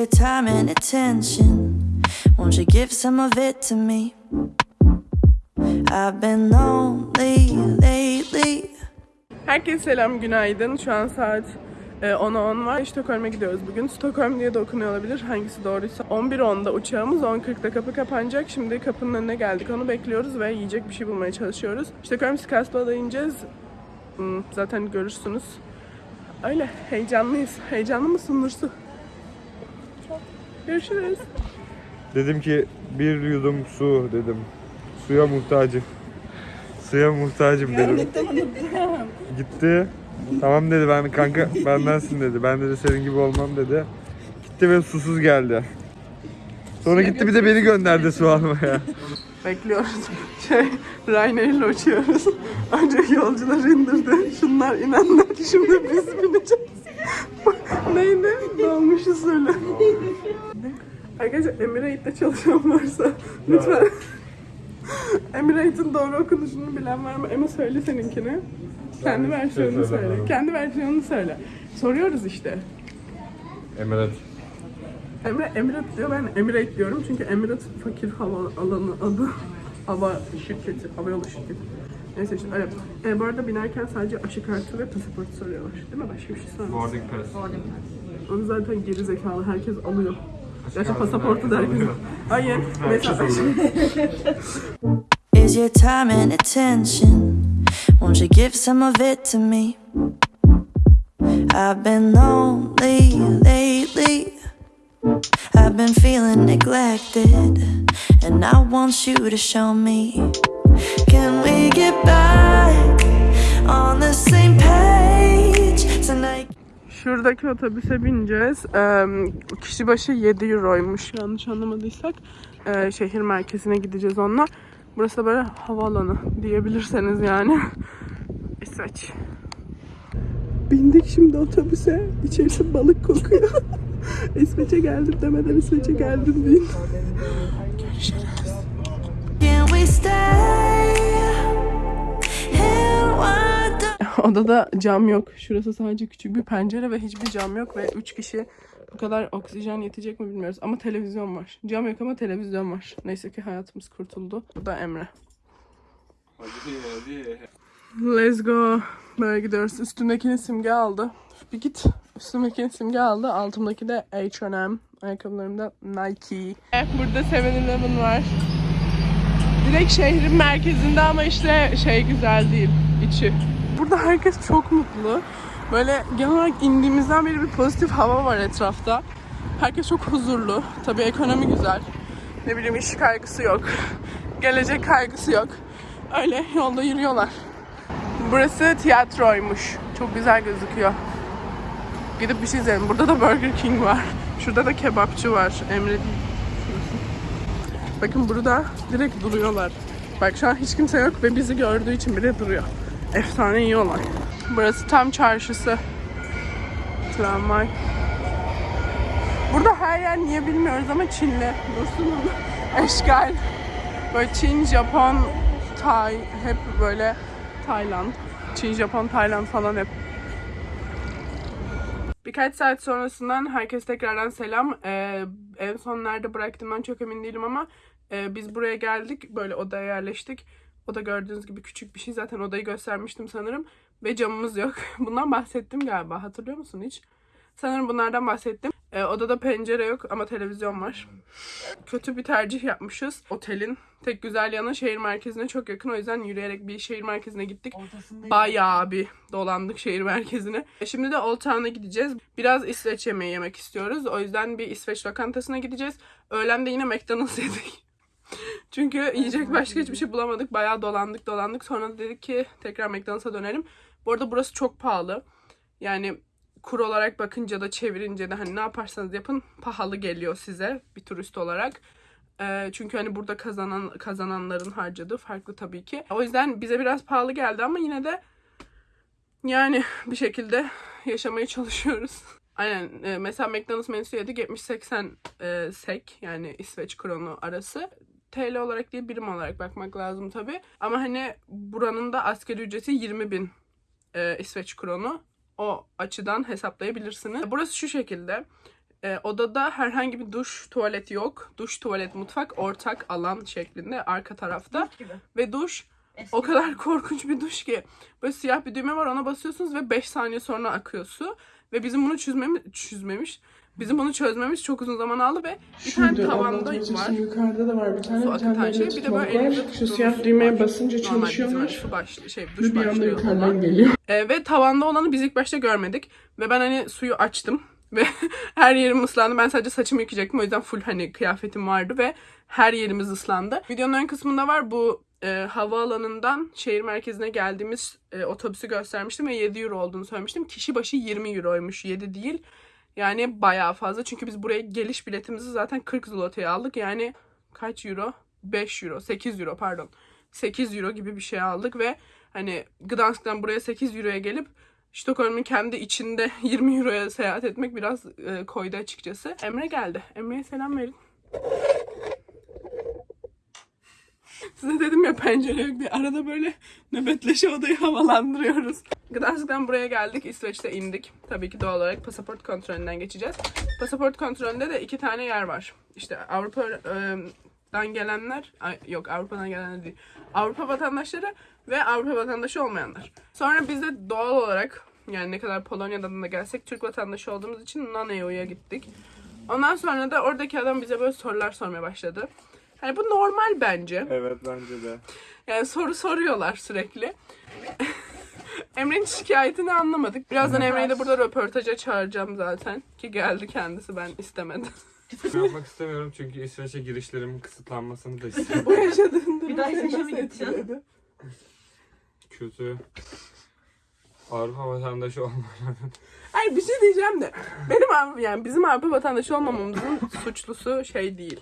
your time and attention? Won't you give some of it to me? I've been lonely lately. Herkese selam, günaydın. Şu an saat e, 10'a 10 var. Stockholm'e gidiyoruz bugün. Stockholm diye de okunuyor olabilir. Hangisi doğruysa. 11.10'da uçağımız, 10.40'da kapı kapanacak. Şimdi kapının önüne geldik. Onu bekliyoruz ve yiyecek bir şey bulmaya çalışıyoruz. Stockholm Skarsgård'a ineceğiz. Hmm, zaten görürsünüz. Öyle, heyecanlıyız. Heyecanlı mısın Nursu? Görüşürüz. Dedim ki bir yudum su dedim. Suya muhtacım. Suya muhtacım dedim. Gitti. Tamam dedi ben kanka bendensin dedi. Ben dedi senin gibi olmam dedi. Gitti ve susuz geldi. Sonra gitti bir de beni gönderdi su almaya. Bekliyoruz. Şey, Ryanair ile uçuyoruz. Önce yolcular indirdi. Şunlar inenler. Şimdi biz bineceğiz. Neydi? Dolmuşu söyle. Arkadaşlar Emirate'de çalışan varsa lütfen Emirate'in doğru okunuşunu bilen var mı? Emma söyle seninkini. Kendi versiyonunu söyle. Kendi versiyonunu söyle. Soruyoruz işte. Emirat. Emre Emirat diyor ben Emirate diyorum çünkü Emirat fakir hava alanı adı hava şirketi, hava yolu şirketi. Neyse işte öyle. E, bu arada binerken sadece aşı kartı ve pasaport soruyorlar. Değil mi? Başka bir şey sormuyor. Boarding pass. Onu zaten geri zekalı herkes alıyor. Gerçi pasaportu da herkes Hayır. Mesela Is your time and attention? Won't you give some of it to me? I've been lonely lately. I've been feeling neglected, and I want you to show me. Can we get back on the same page tonight? Şuradaki otobüse bineceğiz. Ee, kişi başı 7 euroymuş yanlış anlamadıysak. Ee, şehir merkezine gideceğiz onunla. Burası da böyle havaalanı diyebilirseniz yani. İsveç. Bindik şimdi otobüse. İçerisi balık kokuyor. İsveç'e geldim demeden İsveç'e geldim deyin. Can Odada cam yok. Şurası sadece küçük bir pencere ve hiçbir cam yok ve 3 kişi bu kadar oksijen yetecek mi bilmiyoruz. Ama televizyon var. Cam yok ama televizyon var. Neyse ki hayatımız kurtuldu. Bu da Emre. Let's go. Böyle gidiyoruz. Üstümdekini simge aldı. Bir git. Üstümdekini simge aldı. Altımdaki de H&M. Ayakkabılarımda Nike. Burada 7-Eleven var. Direkt şehrin merkezinde ama işte şey güzel değil. içi. Burada herkes çok mutlu. Böyle genel olarak indiğimizden beri bir pozitif hava var etrafta. Herkes çok huzurlu. Tabii ekonomi güzel. Ne bileyim iş kaygısı yok. Gelecek kaygısı yok. Öyle yolda yürüyorlar. Burası tiyatroymuş. Çok güzel gözüküyor. Gidip bir şey izleyelim. Burada da Burger King var. Şurada da kebapçı var. Emre Bakın burada direkt duruyorlar. Bak şu an hiç kimse yok ve bizi gördüğü için bile duruyor. Efsane yiyorlar. Burası tam çarşısı. Tramvay. Burada her yer niye bilmiyoruz ama Çinli. Dursun'un eşgal. Böyle Çin, Japon, Tay, hep böyle Tayland. Çin, Japon, Tayland falan hep. Birkaç saat sonrasından herkes tekrardan selam. Ee, en son nerede bıraktım ben çok emin değilim ama e, biz buraya geldik. Böyle odaya yerleştik. Oda gördüğünüz gibi küçük bir şey. Zaten odayı göstermiştim sanırım. Ve camımız yok. Bundan bahsettim galiba. Hatırlıyor musun hiç? Sanırım bunlardan bahsettim. Ee, odada pencere yok ama televizyon var. Kötü bir tercih yapmışız. Otelin tek güzel yanı şehir merkezine çok yakın. O yüzden yürüyerek bir şehir merkezine gittik. Bayağı bir dolandık şehir merkezine. E, Şimdi de Old Town'a gideceğiz. Biraz İsveç yemeği yemek istiyoruz. O yüzden bir İsveç lokantasına gideceğiz. Öğlen de yine McDonald's yedik. Çünkü yiyecek başka hiçbir şey bulamadık. Bayağı dolandık dolandık. Sonra da dedik ki tekrar McDonald's'a dönelim. Bu arada burası çok pahalı. Yani kur olarak bakınca da çevirince de hani ne yaparsanız yapın pahalı geliyor size bir turist olarak. Ee, çünkü hani burada kazanan kazananların harcadığı farklı tabii ki. O yüzden bize biraz pahalı geldi ama yine de yani bir şekilde yaşamaya çalışıyoruz. Aynen. e, mesela McDonald's menüsü yedik 70-80 e, sek yani İsveç kronu arası. TL olarak değil birim olarak bakmak lazım tabii. Ama hani buranın da asgari ücreti 20 bin e, İsveç kronu. O açıdan hesaplayabilirsiniz. Burası şu şekilde. Ee, odada herhangi bir duş, tuvalet yok. Duş, tuvalet, mutfak ortak alan şeklinde arka tarafta. Ve duş o kadar korkunç bir duş ki. Böyle siyah bir düğme var ona basıyorsunuz ve 5 saniye sonra akıyor su. Ve bizim bunu çözmemiz, çözmemiş. Bizim bunu çözmemiz çok uzun zaman aldı ve bir tane Şurada tavanda anlatmaya var. Yukarıda da var bir tane. Su Bir akıtan tane şey. Bir de böyle elinizde Şu siyah düğmeye basınca çalışıyorlar. su başlı, şey, duş bir anda yukarıdan geliyor. Ee, ve tavanda olanı biz ilk başta görmedik. Ve ben hani suyu açtım. Ve her yerim ıslandı. Ben sadece saçımı yıkayacaktım. O yüzden full hani kıyafetim vardı ve her yerimiz ıslandı. Videonun ön kısmında var bu e, havaalanından şehir merkezine geldiğimiz e, otobüsü göstermiştim ve 7 euro olduğunu söylemiştim. Kişi başı 20 euroymuş 7 değil. Yani bayağı fazla. Çünkü biz buraya geliş biletimizi zaten 40 zlotaya aldık. Yani kaç euro? 5 euro, 8 euro pardon. 8 euro gibi bir şey aldık ve hani Gdansk'tan buraya 8 euroya gelip Stockholm'un kendi içinde 20 euroya seyahat etmek biraz e, koydu açıkçası. Emre geldi. Emre'ye selam verin. Size dedim ya pencere yok diye. Arada böyle nöbetleşe odayı havalandırıyoruz. Gdansk'tan buraya geldik. İsveç'te indik. Tabii ki doğal olarak pasaport kontrolünden geçeceğiz. Pasaport kontrolünde de iki tane yer var. İşte Avrupa'dan gelenler, yok Avrupa'dan gelenler değil. Avrupa vatandaşları ve Avrupa vatandaşı olmayanlar. Sonra biz de doğal olarak yani ne kadar Polonya'dan da gelsek Türk vatandaşı olduğumuz için non-EU'ya gittik. Ondan sonra da oradaki adam bize böyle sorular sormaya başladı. Hani bu normal bence. Evet bence de. Yani soru soruyorlar sürekli. Emre'nin şikayetini anlamadık. Birazdan Emre'yi de burada röportaja çağıracağım zaten. Ki geldi kendisi ben istemedim. Yapmak istemiyorum çünkü İsveç'e girişlerimin kısıtlanmasını da istiyorum. Bu yaşadığın durum daha seni İsveç'e mi nasıl gideceksin? etkiledi? Kötü. Avrupa vatandaşı olmayan. Hayır bir şey diyeceğim de. Benim Avrupa- yani bizim Avrupa vatandaşı olmamamızın suçlusu şey değil.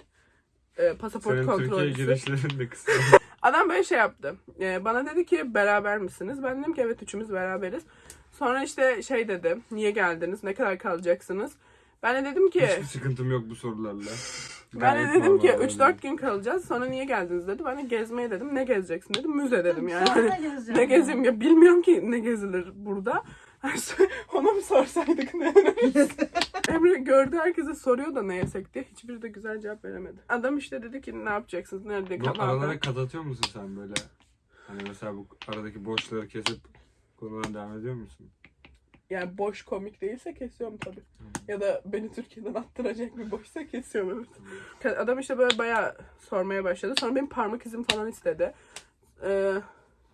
Ee, pasaport Senin Türkiye kontrolcüsü. girişlerin de kısıtlı. Adam böyle şey yaptı. Ee, bana dedi ki beraber misiniz? Ben dedim ki evet üçümüz beraberiz. Sonra işte şey dedi. Niye geldiniz? Ne kadar kalacaksınız? Ben de dedim ki Hiçbir sıkıntım yok bu sorularla. ben de dedim ki normal 3-4 gün kalacağız. Sonra niye geldiniz dedi. Ben de gezmeye dedim. Ne gezeceksin dedim. Müze dedim yani. Hani ne gezeyim ya bilmiyorum ki ne gezilir burada. Ona mı sorsaydık ne öneririz? Emre gördü herkese soruyor da ne yesek diye. Hiçbiri de güzel cevap veremedi. Adam işte dedi ki ne yapacaksınız? Nerede Bu aralara kat atıyor musun sen böyle? Hani mesela bu aradaki boşları kesip konudan devam ediyor musun? Yani boş komik değilse kesiyorum tabii. Ya da beni Türkiye'den attıracak bir boşsa kesiyorum evet. Adam işte böyle bayağı sormaya başladı. Sonra benim parmak izim falan istedi. Ee,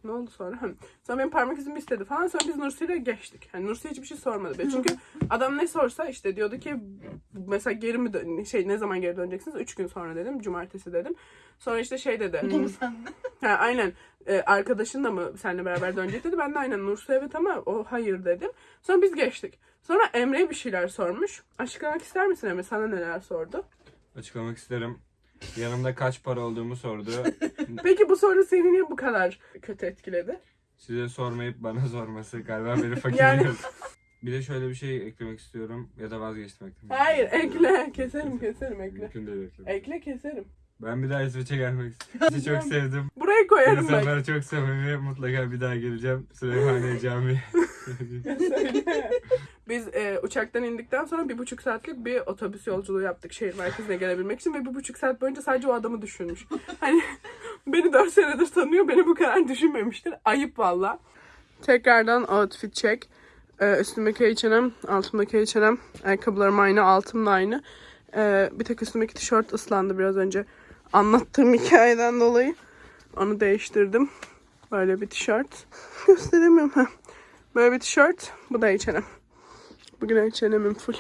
ne oldu sonra? Hı. Sonra benim parmak izimi istedi falan. Sonra biz Nursi'yle geçtik. Yani Nursi hiçbir şey sormadı. be. Çünkü adam ne sorsa işte diyordu ki mesela geri mi dön- şey ne zaman geri döneceksiniz? Üç gün sonra dedim. Cumartesi dedim. Sonra işte şey dedi. Bu mu sende? Ha, aynen. Ee, arkadaşın da mı seninle beraber dönecek dedi. Ben de aynen Nursu evet ama o hayır dedim. Sonra biz geçtik. Sonra Emre bir şeyler sormuş. Açıklamak ister misin Emre? Sana neler sordu? Açıklamak isterim. Yanımda kaç para olduğumu sordu. Peki bu soru seni niye bu kadar kötü etkiledi? Size sormayıp bana sorması galiba beni fakir Yani- ediyor. Bir de şöyle bir şey eklemek istiyorum ya da vazgeçtim eklemek. Hayır ekle. Keserim keserim ekle. Mümkün değil eklemek. Ekle keserim. Ben bir daha İsveç'e gelmek istiyorum. Sizi çok sevdim. Buraya koyarım bak. İnsanlar çok samimi. Mutlaka bir daha geleceğim. Süleymaniye Camii. Biz e, uçaktan indikten sonra bir buçuk saatlik bir otobüs yolculuğu yaptık şehir merkezine gelebilmek için ve bir buçuk saat boyunca sadece o adamı düşünmüş. Hani beni dört senedir tanıyor, beni bu kadar düşünmemiştir. Ayıp valla. Tekrardan outfit check. Ee, üstümdeki H&M, altımdaki H&M. Ayakkabılarım aynı, altım da aynı. Ee, bir tek üstümdeki tişört ıslandı biraz önce. Anlattığım hikayeden dolayı. Onu değiştirdim. Böyle bir tişört. Gösteremiyorum. ha. Böyle bir tişört. Bu da H&M. Bugün H&M'im full.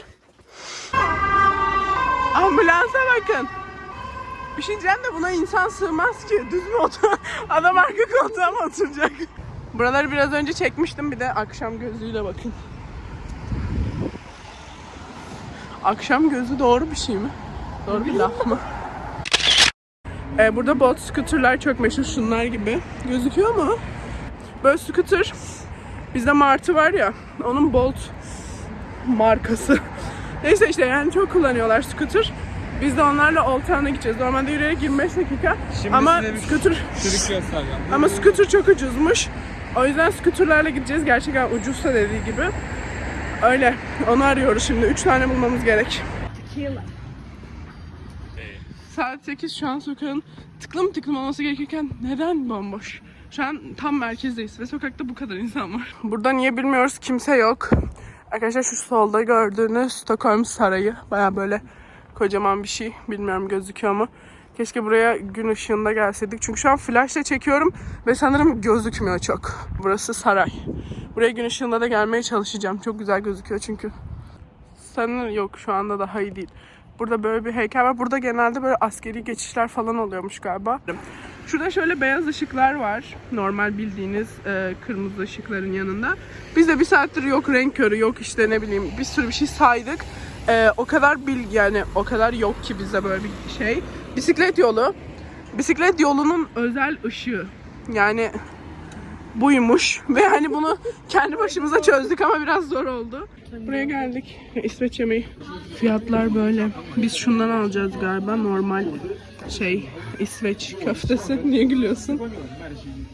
Ambulansa bakın. Bir şey diyeceğim de buna insan sığmaz ki. Düz mü otur? Adam arka koltuğa mı oturacak? Buraları biraz önce çekmiştim. Bir de akşam gözlüğüyle bakın. Akşam gözü doğru bir şey mi? Doğru bir laf mı? Ee, burada bot scooterlar çok meşhur şunlar gibi. Gözüküyor mu? Böyle scooter. Bizde Martı var ya. Onun Bolt markası. Neyse işte yani çok kullanıyorlar scooter. Biz de onlarla Old Town'a gideceğiz. Normalde yürüyerek 25 dakika. Şimdi Ama scooter ama scooter çok ucuzmuş. O yüzden scooterlarla gideceğiz. Gerçekten ucuzsa dediği gibi. Öyle. Onu arıyoruz şimdi. Üç tane bulmamız gerek. Saat 8 şu an sokağın tıklım tıklım olması gerekirken neden bomboş? Şu an tam merkezdeyiz ve sokakta bu kadar insan var. Burada niye bilmiyoruz kimse yok. Arkadaşlar şu solda gördüğünüz Stockholm Sarayı. Baya böyle kocaman bir şey. Bilmiyorum gözüküyor mu? Keşke buraya gün ışığında gelseydik. Çünkü şu an flashla çekiyorum ve sanırım gözükmüyor çok. Burası saray. Buraya gün ışığında da gelmeye çalışacağım. Çok güzel gözüküyor çünkü. Sanırım yok şu anda daha iyi değil. Burada böyle bir heykel var. Burada genelde böyle askeri geçişler falan oluyormuş galiba. Şurada şöyle beyaz ışıklar var. Normal bildiğiniz e, kırmızı ışıkların yanında. Biz de bir saattir yok renk körü, yok işte ne bileyim bir sürü bir şey saydık. E, o kadar bilgi yani o kadar yok ki bize böyle bir şey. Bisiklet yolu. Bisiklet yolunun özel ışığı. Yani buymuş ve hani bunu kendi başımıza çözdük ama biraz zor oldu. Buraya geldik. İsveç yemeği. Fiyatlar böyle. Biz şundan alacağız galiba. Normal şey İsveç köftesi. Niye gülüyorsun?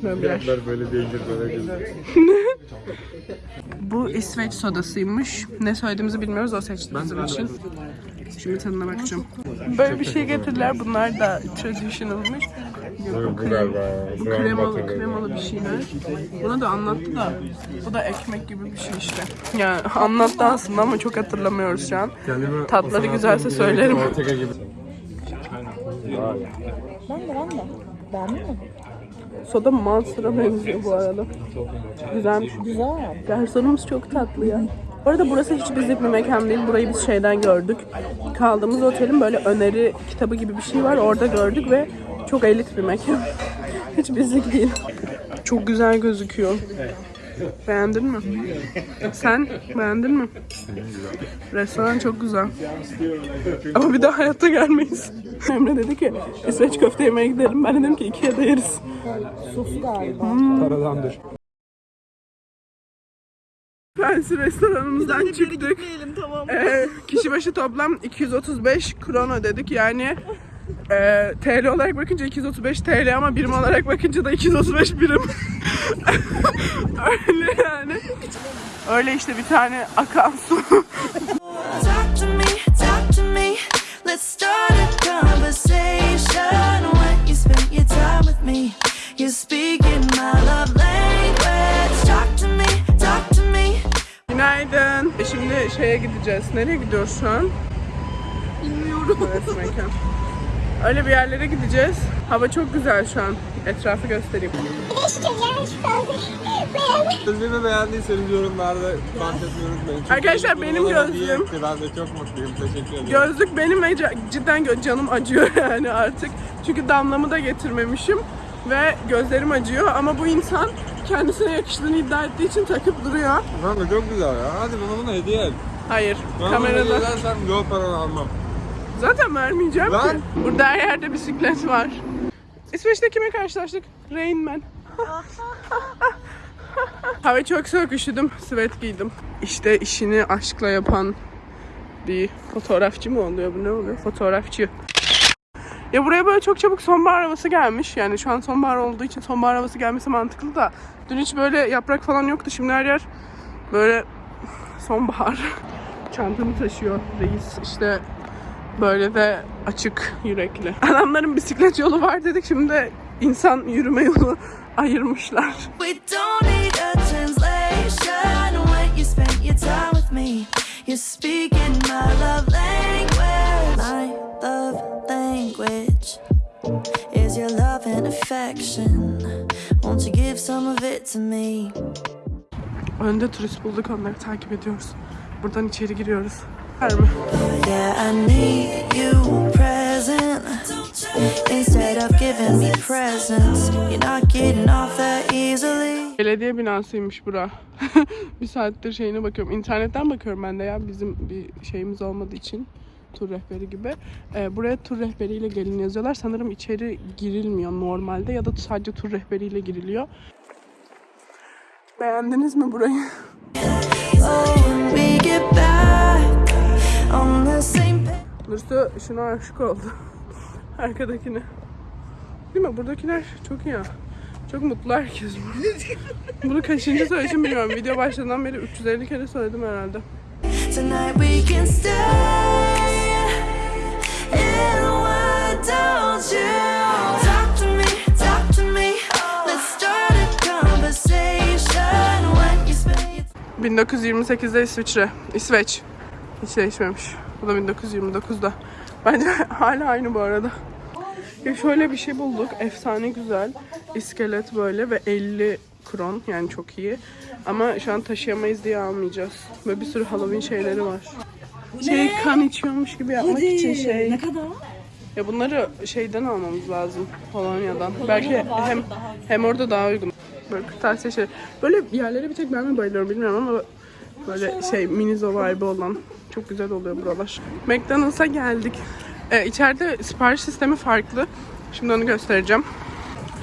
Böbrer. Fiyatlar böyle değildir böyle değildir. Bu İsveç sodasıymış. Ne söylediğimizi bilmiyoruz. O seçti bizim için. Şimdi tadına bakacağım. Böyle bir şey getirdiler. Bunlar da traditionalmış. Bu, bu Brown kremalı, kremalı bir şeyler. Buna da anlattı da. Bu da ekmek gibi bir şey işte. Yani anlattı aslında ama çok hatırlamıyoruz şu an. Tatları o sanatın güzelse bir söylerim. Ortega gibi. Soda Monster'a benziyor bu arada. Güzelmiş. Güzel. Garsonumuz çok tatlı ya. Bu arada burası hiç bizlik bir mekan değil. Burayı biz şeyden gördük. Kaldığımız otelin böyle öneri kitabı gibi bir şey var. Orada gördük ve çok elit bir mekan. hiç bizlik değil. Çok güzel gözüküyor. Beğendin mi? Sen beğendin mi? Restoran çok güzel. Ama bir daha hayatta gelmeyiz. Emre dedi ki İsveç köfte yemeye gidelim. Ben dedim ki ikiye de yeriz. Paradandır. Fancy restoranımızdan çıktık. Ee, kişi başı toplam 235 kron ödedik. Yani e, TL olarak bakınca 235 TL ama birim olarak bakınca da 235 birim. Öyle yani. Öyle işte bir tane akan su. Talk to me, talk to me. Let's start a conversation. When you spend your time with me, you're speaking my love language. Talk to me, talk to me. Günaydın. E Şimdi şeye gideceğiz. Nereye gidiyoruz şu an? Bilmiyorum. Evet, mekan. Öyle bir yerlere gideceğiz. Hava çok güzel şu an. Etrafı göstereyim. Gözlüğümü beğendiyseniz yorumlarda bahsetmeyi unutmayın. Arkadaşlar, benim gözlüğüm- hediye. Ben de çok mutluyum. Teşekkür ederim. Gözlük benim ve cidden canım acıyor yani artık. Çünkü damlamı da getirmemişim ve gözlerim acıyor ama bu insan kendisine yakıştığını iddia ettiği için takıp duruyor. Kanka çok güzel ya. Hadi bana bunu hediye et. Hayır, Bana bunu hediye kamerada. edersen yol paranı almam. Zaten vermeyeceğim Ver. ki. Burada her yerde bisiklet var. İsveç'te kime karşılaştık? Rain Man. Hava çok soğuk üşüdüm. Sweat giydim. İşte işini aşkla yapan bir fotoğrafçı mı oluyor bu ne oluyor? Fotoğrafçı. Ya buraya böyle çok çabuk sonbahar havası gelmiş. Yani şu an sonbahar olduğu için sonbahar havası gelmesi mantıklı da. Dün hiç böyle yaprak falan yoktu. Şimdi her yer böyle sonbahar. Çantamı taşıyor reis. İşte böyle de açık yürekli. Adamların bisiklet yolu var dedik. Şimdi insan yürüme yolu ayırmışlar. Önde turist bulduk onları takip ediyoruz. Buradan içeri giriyoruz. Var mı? Yeah, I need you present instead of giving me presents. You're not getting off that easily. Belediye binasıymış bura. bir saattir şeyine bakıyorum. İnternetten bakıyorum ben de ya bizim bir şeyimiz olmadığı için. Tur rehberi gibi. Ee, buraya tur rehberiyle gelin yazıyorlar. Sanırım içeri girilmiyor normalde ya da sadece tur rehberiyle giriliyor. Beğendiniz mi burayı? Nursu şuna aşık oldu. Arkadakine. Değil mi? Buradakiler çok iyi ya. Çok mutlu herkes. Bunu kaçıncı söyleyişim bilmiyorum. Video başladığından beri 350 kere söyledim herhalde. Tonight we can stay want you. Talk to me, talk to me. Let's start a conversation when you spend your 1928'de İsviçre. İsveç. Hiç değişmemiş. Bu da 1929'da. Bence hala aynı bu arada. Ya şöyle bir şey bulduk. Efsane güzel. İskelet böyle ve 50 kron. Yani çok iyi. Ama şu an taşıyamayız diye almayacağız. Böyle bir sürü Halloween şeyleri var. Şey kan içiyormuş gibi yapmak için şey. Ne kadar? Ya bunları şeyden almamız lazım. Polonya'dan. Belki hem hem orada daha uygun. Böyle kırtasiye şey. Böyle yerlere bir tek ben mi bayılıyorum bilmiyorum ama böyle şey minizo vibe olan çok güzel oluyor buralar. McDonald's'a geldik. Ee, içeride sipariş sistemi farklı. Şimdi onu göstereceğim.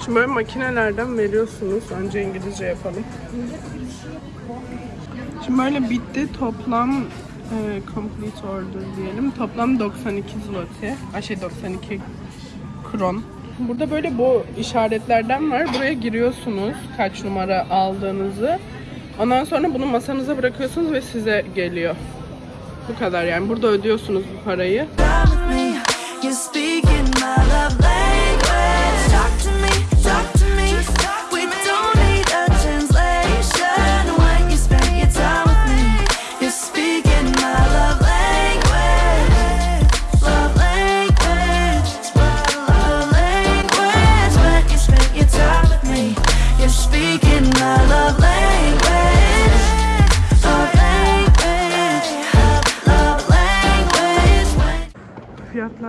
Şimdi böyle makinelerden veriyorsunuz. Önce İngilizce yapalım. Şimdi böyle bitti. Toplam e, complete order diyelim. Toplam 92 zloty. Ay şey 92 kron. Burada böyle bu işaretlerden var. Buraya giriyorsunuz kaç numara aldığınızı. Ondan sonra bunu masanıza bırakıyorsunuz ve size geliyor. Bu kadar yani. Burada ödüyorsunuz bu parayı.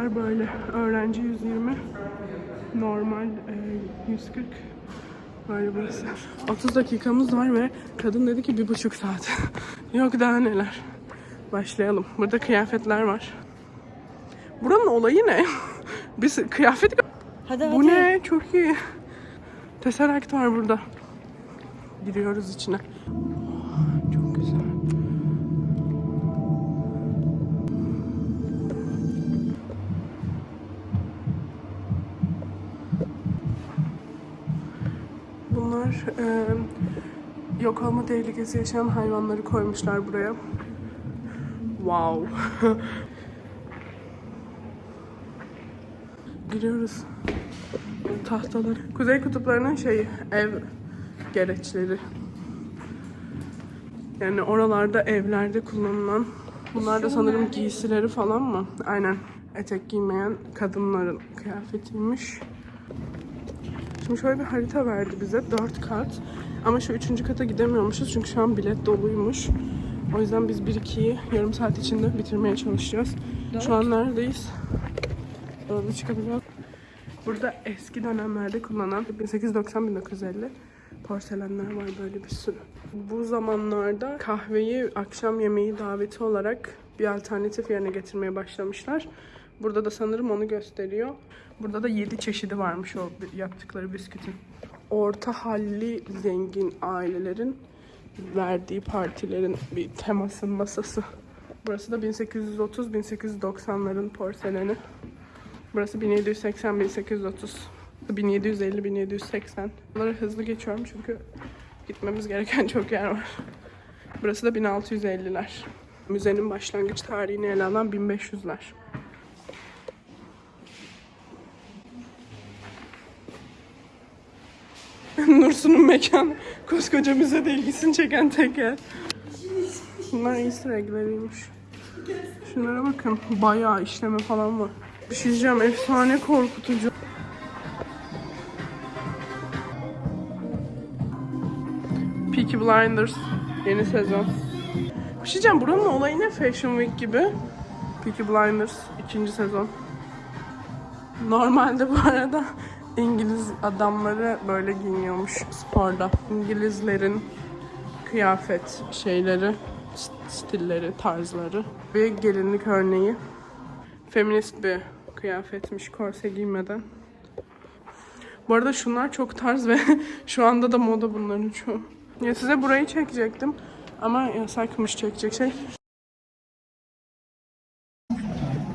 Fiyatlar böyle. Öğrenci 120. Normal e, 140. Böyle burası. 30 dakikamız var ve kadın dedi ki bir buçuk saat. Yok daha neler. Başlayalım. Burada kıyafetler var. Buranın olayı ne? Biz kıyafet... Hadi hadi. Bu ne? Çok iyi. Tesseract var burada. Giriyoruz içine. Bunlar e, yok olma tehlikesi yaşayan hayvanları koymuşlar buraya. Wow. Giriyoruz. Tahtalar. Kuzey kutuplarının şeyi, ev gereçleri. Yani oralarda evlerde kullanılan. Bunlar da sanırım giysileri falan mı? Aynen. Etek giymeyen kadınların kıyafetiymiş. Şimdi şöyle bir harita verdi bize. Dört kat. Ama şu üçüncü kata gidemiyormuşuz çünkü şu an bilet doluymuş. O yüzden biz 1-2'yi yarım saat içinde bitirmeye çalışacağız. Şu an neredeyiz? Orada çıkabiliyor. Burada eski dönemlerde kullanılan 1890-1950 porselenler var böyle bir sürü. Bu zamanlarda kahveyi akşam yemeği daveti olarak bir alternatif yerine getirmeye başlamışlar. Burada da sanırım onu gösteriyor. Burada da 7 çeşidi varmış o yaptıkları biskütin. Orta halli zengin ailelerin verdiği partilerin bir temasın masası. Burası da 1830-1890'ların porseleni. Burası 1780-1830. 1750-1780. Bunları hızlı geçiyorum çünkü gitmemiz gereken çok yer var. Burası da 1650'ler. Müzenin başlangıç tarihini ele alan 1500'ler. Nursu'nun mekanı. Koskoca müzede ilgisini çeken tek yer. Bunlar easter egg'leriymiş. Şunlara bakın. Bayağı işleme falan var. Bir şey diyeceğim. Efsane korkutucu. Peaky Blinders. Yeni sezon. Bir şey diyeceğim. Buranın olayı ne? Fashion Week gibi. Peaky Blinders. ikinci sezon. Normalde bu arada İngiliz adamları böyle giyiniyormuş sporda. İngilizlerin kıyafet şeyleri, st- stilleri, tarzları. Bir gelinlik örneği. Feminist bir kıyafetmiş korse giymeden. Bu arada şunlar çok tarz ve şu anda da moda bunların çoğu. Ya size burayı çekecektim ama yasakmış çekecek şey.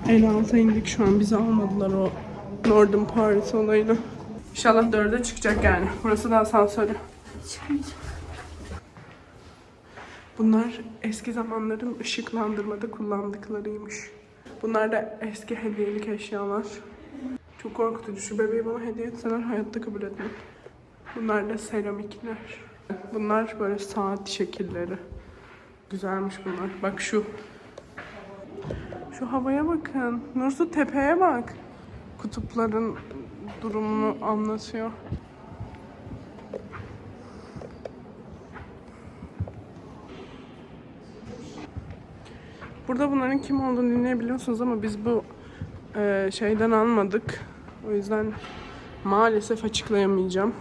En alta indik şu an bizi almadılar o Northern Paris olayını. İnşallah dörde çıkacak yani. Burası da asansörü. Bunlar eski zamanların ışıklandırmada kullandıklarıymış. Bunlar da eski hediyelik eşyalar. Çok korkutucu. Şu bebeği bana hediye etseler hayatta kabul etmem. Bunlar da seramikler. Bunlar böyle saat şekilleri. Güzelmiş bunlar. Bak şu. Şu havaya bakın. Nursu tepeye bak. Kutupların durumunu anlatıyor. Burada bunların kim olduğunu dinleyebiliyorsunuz ama biz bu e, şeyden almadık. O yüzden maalesef açıklayamayacağım.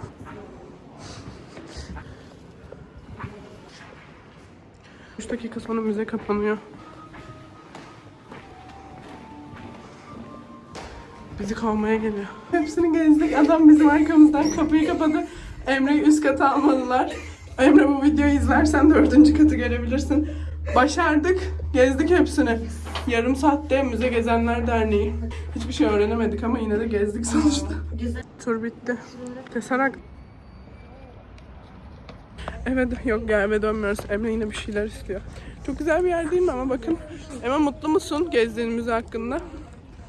Üç dakika sonra müze kapanıyor. Bizi kovmaya geliyor. Hepsini gezdik. Adam bizim arkamızdan kapıyı kapadı. Emre'yi üst kata almadılar. Emre bu videoyu izlersen dördüncü katı görebilirsin. Başardık. Gezdik hepsini. Yarım saatte Müze Gezenler Derneği. Hiçbir şey öğrenemedik ama yine de gezdik sonuçta. Tur bitti. Tesarak. Evet yok ya eve dönmüyoruz. Emre yine bir şeyler istiyor. Çok güzel bir yer değil mi ama bakın. Emre mutlu musun gezdiğin müze hakkında?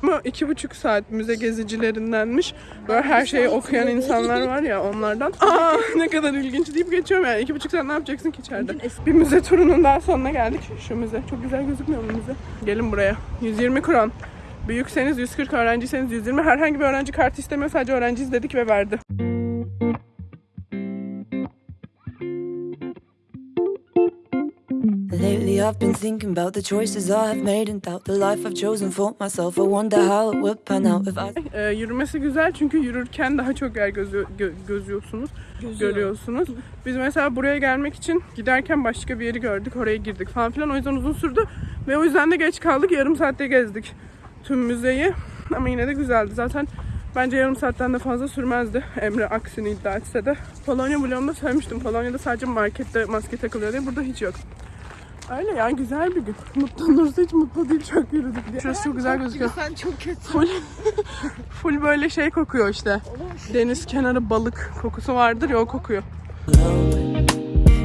Ama iki buçuk saat müze gezicilerindenmiş. Böyle her şeyi okuyan insanlar var ya onlardan. Aa ne kadar ilginç deyip geçiyorum yani. iki buçuk saat ne yapacaksın ki içeride? Bir müze turunun daha sonuna geldik. Şu müze. Çok güzel gözükmüyor mu müze? Gelin buraya. 120 kron. Büyükseniz 140, öğrenciyseniz 120. Herhangi bir öğrenci kartı istemiyor. Sadece öğrenciyiz dedik ve verdi. I've been thinking about the choices I have made and doubt the life I've chosen for myself. I wonder how it would pan out if I. Ee, yürümesi güzel çünkü yürürken daha çok yer gözü, gö- gözüyorsunuz, görüyorsunuz. Biz mesela buraya gelmek için giderken başka bir yeri gördük, oraya girdik falan filan. O yüzden uzun sürdü ve o yüzden de geç kaldık. Yarım saatte gezdik tüm müzeyi. Ama yine de güzeldi. Zaten bence yarım saatten de fazla sürmezdi. Emre aksini iddia etse de. Polonya vlogumda söylemiştim. Polonya'da sadece markette maske takılıyor diye. Burada hiç yok. Öyle ya güzel bir gün. Mutlu Nursu hiç mutlu değil çok yürüdük diye. Şurası çok güzel gözüküyor. Sen çok kötü. Full, full böyle şey kokuyor işte. Deniz kenarı balık kokusu vardır ya o kokuyor.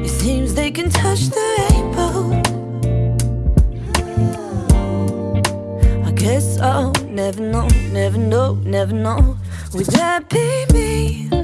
It seems they can touch the rainbow. I guess I'll never know, never know, never know. Would that be me?